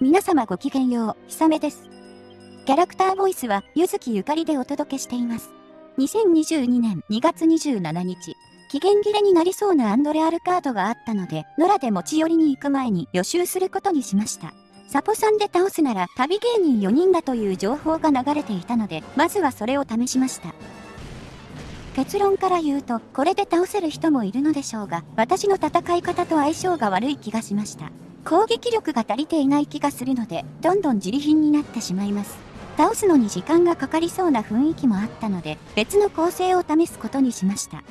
皆様ごきげんよう、ひさめです。キャラクターボイスは、ゆずきゆかりでお届けしています。2022年2月27日、期限切れになりそうなアンドレアルカードがあったので、野良で持ち寄りに行く前に予習することにしました。サポさんで倒すなら旅芸人4人だという情報が流れていたので、まずはそれを試しました。結論から言うと、これで倒せる人もいるのでしょうが、私の戦い方と相性が悪い気がしました。攻撃力が足りていない気がするので、どんどん自利品になってしまいます。倒すのに時間がかかりそうな雰囲気もあったので、別の構成を試すことにしました。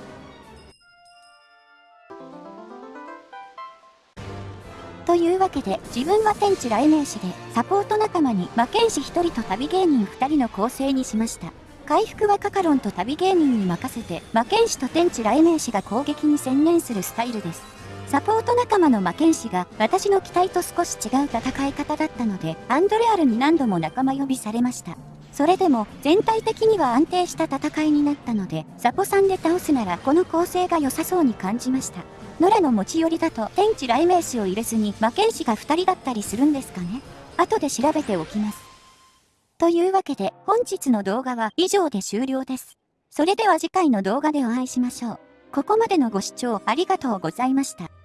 というわけで、自分は天地雷鳴士で、サポート仲間に魔剣士1人と旅芸人2人の構成にしました。回復はカカロンと旅芸人に任せて、魔剣士と天地雷鳴士が攻撃に専念するスタイルです。サポート仲間の魔剣士が私の期待と少し違う戦い方だったので、アンドレアルに何度も仲間呼びされました。それでも全体的には安定した戦いになったので、サポさんで倒すならこの構成が良さそうに感じました。ノラの持ち寄りだと天地雷鳴士を入れずに魔剣士が2人だったりするんですかね後で調べておきます。というわけで本日の動画は以上で終了です。それでは次回の動画でお会いしましょう。ここまでのご視聴ありがとうございました。